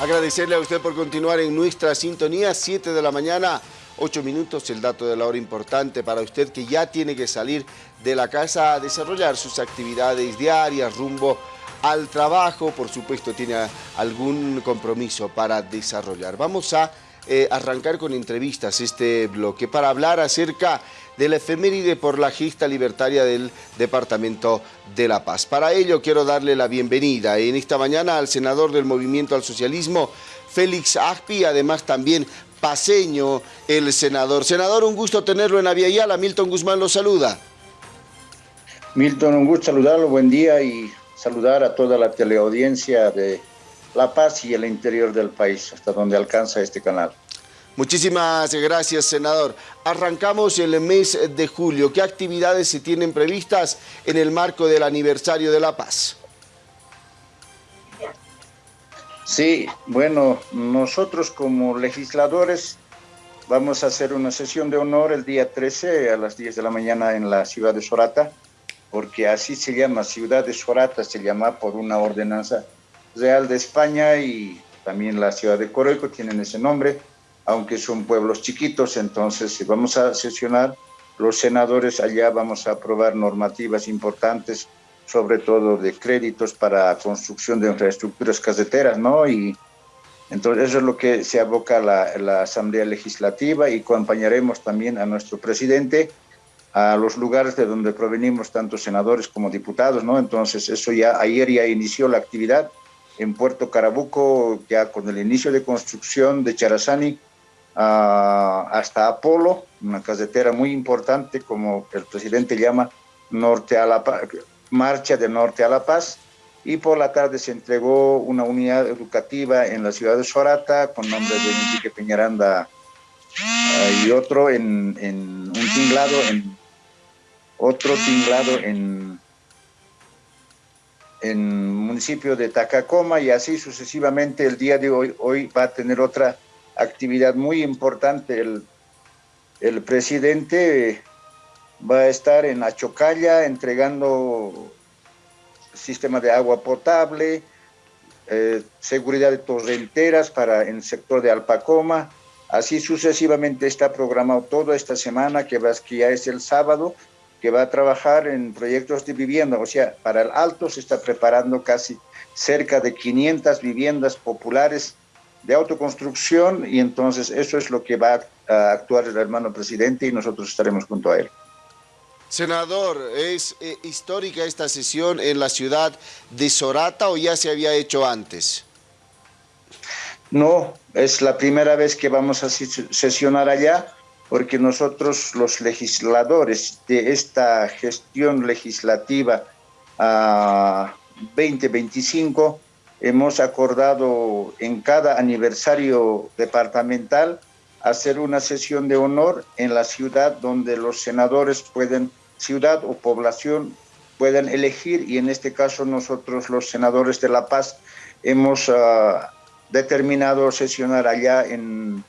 Agradecerle a usted por continuar en nuestra sintonía, 7 de la mañana, 8 minutos, el dato de la hora importante para usted que ya tiene que salir de la casa a desarrollar sus actividades diarias rumbo al trabajo, por supuesto tiene algún compromiso para desarrollar. Vamos a eh, arrancar con entrevistas este bloque para hablar acerca de la efeméride por la gesta libertaria del Departamento de La Paz. Para ello quiero darle la bienvenida en esta mañana al senador del Movimiento al Socialismo, Félix Agpi, además también paseño el senador. Senador, un gusto tenerlo en Aviala. Milton Guzmán lo saluda. Milton, un gusto saludarlo, buen día y saludar a toda la teleaudiencia de La Paz y el interior del país, hasta donde alcanza este canal. Muchísimas gracias, senador. Arrancamos el mes de julio. ¿Qué actividades se tienen previstas en el marco del aniversario de La Paz? Sí, bueno, nosotros como legisladores vamos a hacer una sesión de honor el día 13 a las 10 de la mañana en la ciudad de Sorata, porque así se llama, ciudad de Sorata se llama por una ordenanza real de España y también la ciudad de Coroico tienen ese nombre aunque son pueblos chiquitos, entonces si vamos a sesionar, los senadores allá vamos a aprobar normativas importantes, sobre todo de créditos para construcción de infraestructuras caseteras, ¿no? Y entonces eso es lo que se aboca la, la Asamblea Legislativa y acompañaremos también a nuestro presidente a los lugares de donde provenimos tanto senadores como diputados, ¿no? Entonces eso ya, ayer ya inició la actividad en Puerto Carabuco, ya con el inicio de construcción de Charazani, hasta Apolo, una casetera muy importante, como el presidente llama Norte a la Marcha de Norte a la Paz, y por la tarde se entregó una unidad educativa en la ciudad de Sorata con nombre de Enrique Peñaranda y otro en, un tinglado en otro tinglado en en municipio de Tacacoma y así sucesivamente el día de hoy hoy va a tener otra actividad muy importante. El, el presidente va a estar en Achocalla entregando sistema de agua potable, eh, seguridad de torrenteras para el sector de Alpacoma, así sucesivamente está programado toda esta semana, que, que ya es el sábado, que va a trabajar en proyectos de vivienda, o sea, para el Alto se está preparando casi cerca de 500 viviendas populares de autoconstrucción y entonces eso es lo que va a actuar el hermano presidente y nosotros estaremos junto a él. Senador, ¿es eh, histórica esta sesión en la ciudad de Sorata o ya se había hecho antes? No, es la primera vez que vamos a sesionar allá porque nosotros los legisladores de esta gestión legislativa a 2025 hemos acordado en cada aniversario departamental hacer una sesión de honor en la ciudad donde los senadores pueden, ciudad o población, pueden elegir y en este caso nosotros los senadores de La Paz hemos ah, determinado sesionar allá en,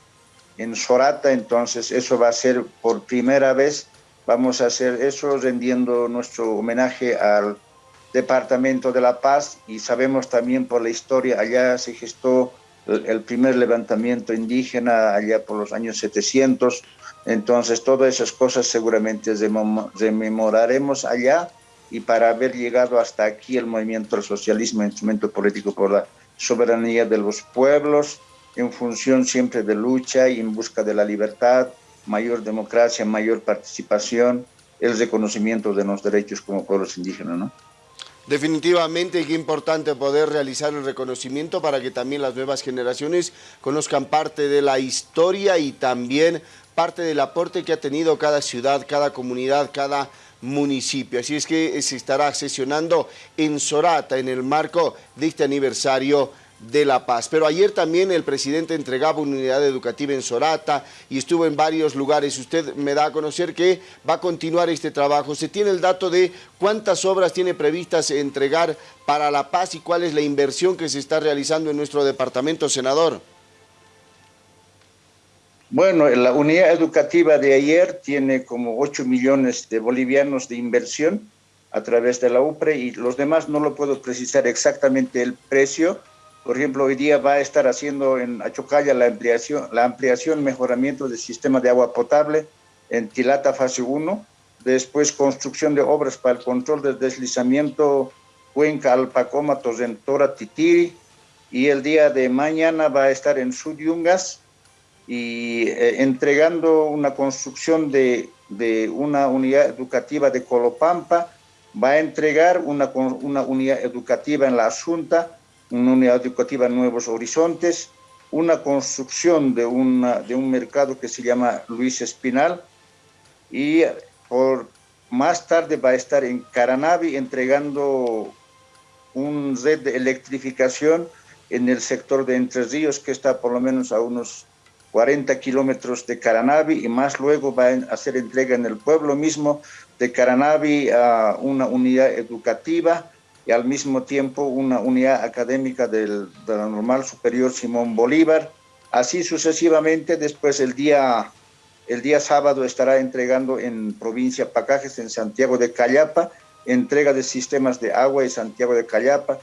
en Sorata, entonces eso va a ser por primera vez, vamos a hacer eso rendiendo nuestro homenaje al departamento de La Paz y sabemos también por la historia, allá se gestó el, primer levantamiento indígena allá por los años 700, entonces todas esas cosas seguramente rememoraremos allá y para haber llegado hasta aquí el movimiento del socialismo, instrumento político por la soberanía de los pueblos, en función siempre de lucha y en busca de la libertad, mayor democracia, mayor participación, el reconocimiento de los derechos como pueblos indígenas, ¿no? Definitivamente qué importante poder realizar el reconocimiento para que también las nuevas generaciones conozcan parte de la historia y también parte del aporte que ha tenido cada ciudad, cada comunidad, cada municipio. Así es que se estará sesionando en Sorata en el marco de este aniversario de La Paz. Pero ayer también el presidente entregaba una unidad educativa en Sorata y estuvo en varios lugares. Usted me da a conocer que va a continuar este trabajo. ¿Se tiene el dato de cuántas obras tiene previstas entregar para La Paz y cuál es la inversión que se está realizando en nuestro departamento, senador? Bueno, la unidad educativa de ayer tiene como 8 millones de bolivianos de inversión a través de la UPRE y los demás no lo puedo precisar exactamente el precio, Por ejemplo, hoy día va a estar haciendo en Achocalla la ampliación, la ampliación, mejoramiento del sistema de agua potable en Tilata fase 1, después construcción de obras para el control del deslizamiento Cuenca, Alpacoma, Tosentora, Titiri, y el día de mañana va a estar en Sudyungas y eh, entregando una construcción de, de, una unidad educativa de Colopampa, va a entregar una, una unidad educativa en la Asunta, una unidad educativa Nuevos Horizontes, una construcción de, una, de un mercado que se llama Luis Espinal y por más tarde va a estar en Caranavi entregando un red de electrificación en el sector de Entre Ríos que está por lo menos a unos 40 kilómetros de Caranavi y más luego va a hacer entrega en el pueblo mismo de Caranavi a una unidad educativa y al mismo tiempo una unidad académica del, de la Normal Superior Simón Bolívar. Así sucesivamente, después el día, el día sábado estará entregando en provincia Pacajes, en Santiago de Callapa, entrega de sistemas de agua en Santiago de Callapa,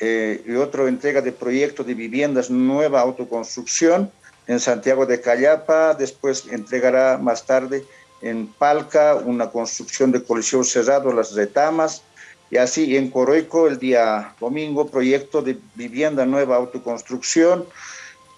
eh, y otro entrega de proyecto de viviendas nueva autoconstrucción en Santiago de Callapa, después entregará más tarde en Palca una construcción de coliseo cerrado, las retamas, y así en Coroico el día domingo, proyecto de vivienda nueva autoconstrucción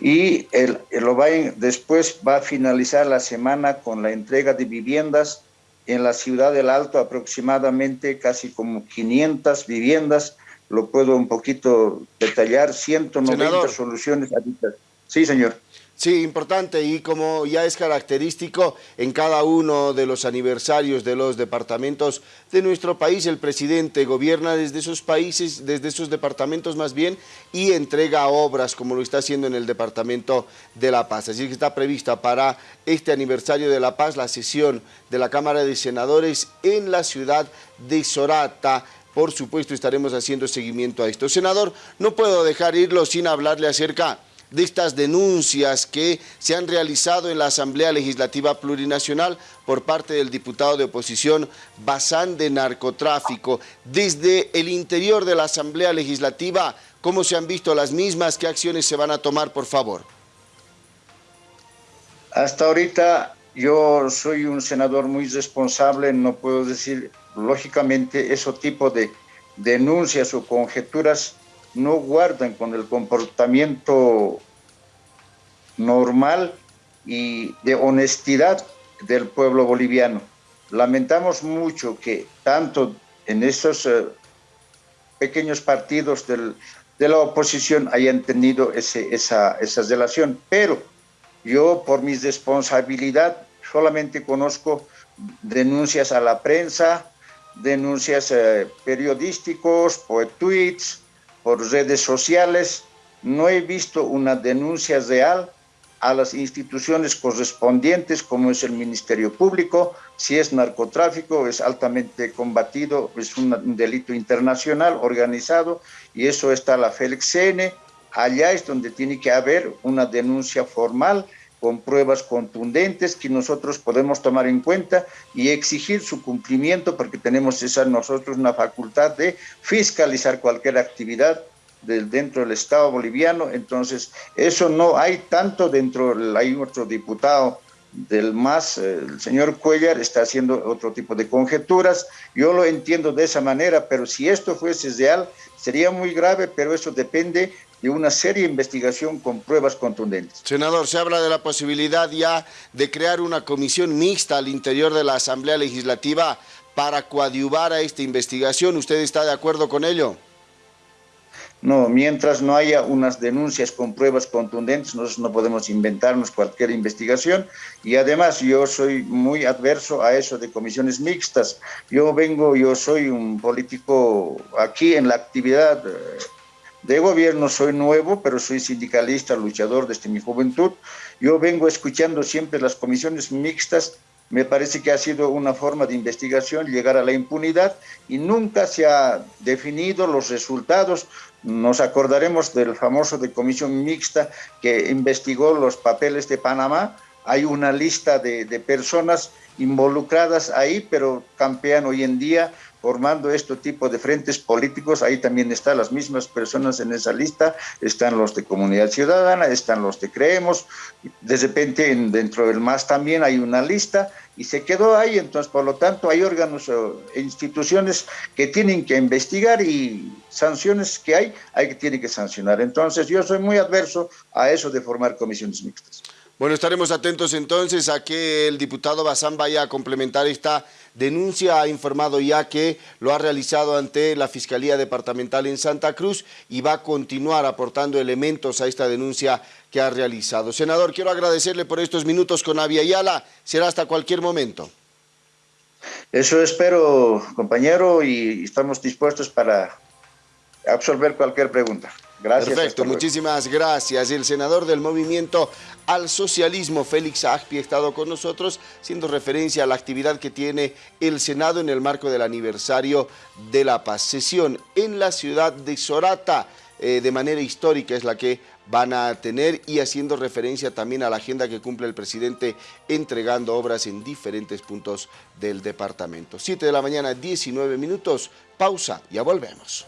y el, el después va a finalizar la semana con la entrega de viviendas en la ciudad del Alto, aproximadamente casi como 500 viviendas, lo puedo un poquito detallar, 190 soluciones habitacionales. Sí, señor. Sí, importante y como ya es característico en cada uno de los aniversarios de los departamentos de nuestro país, el presidente gobierna desde esos países, desde esos departamentos más bien y entrega obras como lo está haciendo en el departamento de La Paz. Así que está prevista para este aniversario de La Paz la sesión de la Cámara de Senadores en la ciudad de Sorata, por supuesto estaremos haciendo seguimiento a esto. Senador, no puedo dejar irlo sin hablarle acerca de estas denuncias que se han realizado en la Asamblea Legislativa Plurinacional por parte del diputado de oposición Bazán de Narcotráfico. Desde el interior de la Asamblea Legislativa, ¿cómo se han visto las mismas? ¿Qué acciones se van a tomar, por favor? Hasta ahorita yo soy un senador muy responsable, no puedo decir, lógicamente, ese tipo de denuncias o conjeturas no guardan con el comportamiento normal y de honestidad del pueblo boliviano. Lamentamos mucho que tanto en esos eh, pequeños partidos de la oposición hayan tenido ese, esa, esa relación, pero yo por mi responsabilidad solamente conozco denuncias a la prensa, denuncias eh, periodísticos, por tweets, por redes sociales, no he visto una denuncia real a las instituciones correspondientes, como es el Ministerio Público, si es narcotráfico, es altamente combatido, es un delito internacional organizado, y eso está la FELXN, allá es donde tiene que haber una denuncia formal con pruebas contundentes que nosotros podemos tomar en cuenta y exigir su cumplimiento porque tenemos esa nosotros una facultad de fiscalizar cualquier actividad del, dentro del Estado boliviano, entonces eso no hay tanto dentro, hay otro diputado del MAS, el señor Cuellar está haciendo otro tipo de conjeturas, yo lo entiendo de esa manera, pero si esto fuese real, sería muy grave, pero eso depende de una seria investigación con pruebas contundentes. Senador, se habla de la posibilidad ya de crear una comisión mixta al interior de la Asamblea Legislativa para coadyuvar a esta investigación. ¿Usted está de acuerdo con ello? No, mientras no haya unas denuncias con pruebas contundentes, nosotros no podemos inventarnos cualquier investigación y además yo soy muy adverso a eso de comisiones mixtas. Yo vengo, yo soy un político aquí en la actividad eh, de gobierno soy nuevo, pero soy sindicalista, luchador desde mi juventud. Yo vengo escuchando siempre las comisiones mixtas. Me parece que ha sido una forma de investigación llegar a la impunidad y nunca se ha definido los resultados. Nos acordaremos del famoso de comisión mixta que investigó los papeles de Panamá. Hay una lista de, personas involucradas ahí, pero campean hoy en día formando este tipo de frentes políticos, ahí también están las mismas personas en esa lista, están los de Comunidad Ciudadana, están los de Creemos, de repente dentro del MAS también hay una lista y se quedó ahí, entonces por lo tanto hay órganos e instituciones que tienen que investigar y sanciones que hay, hay que que sancionar. Entonces yo soy muy adverso a eso de formar comisiones mixtas. Bueno, estaremos atentos entonces a que el diputado Bazán vaya a complementar esta denuncia. Ha informado ya que lo ha realizado ante la Fiscalía Departamental en Santa Cruz y va a continuar aportando elementos a esta denuncia que ha realizado. Senador, quiero agradecerle por estos minutos con Avia Yala. Será hasta cualquier momento. Eso espero, compañero, y estamos dispuestos para absolver cualquier pregunta. Gracias. Perfecto, muchísimas gracias. El senador del Movimiento al Socialismo, Félix Agpi, ha estado con nosotros, siendo referencia a la actividad que tiene el Senado en el marco del aniversario de la paz. Sesión en la ciudad de Sorata, eh, de manera histórica es la que van a tener y haciendo referencia también a la agenda que cumple el presidente entregando obras en diferentes puntos del departamento. 7 de la mañana, 19 minutos, pausa, ya volvemos.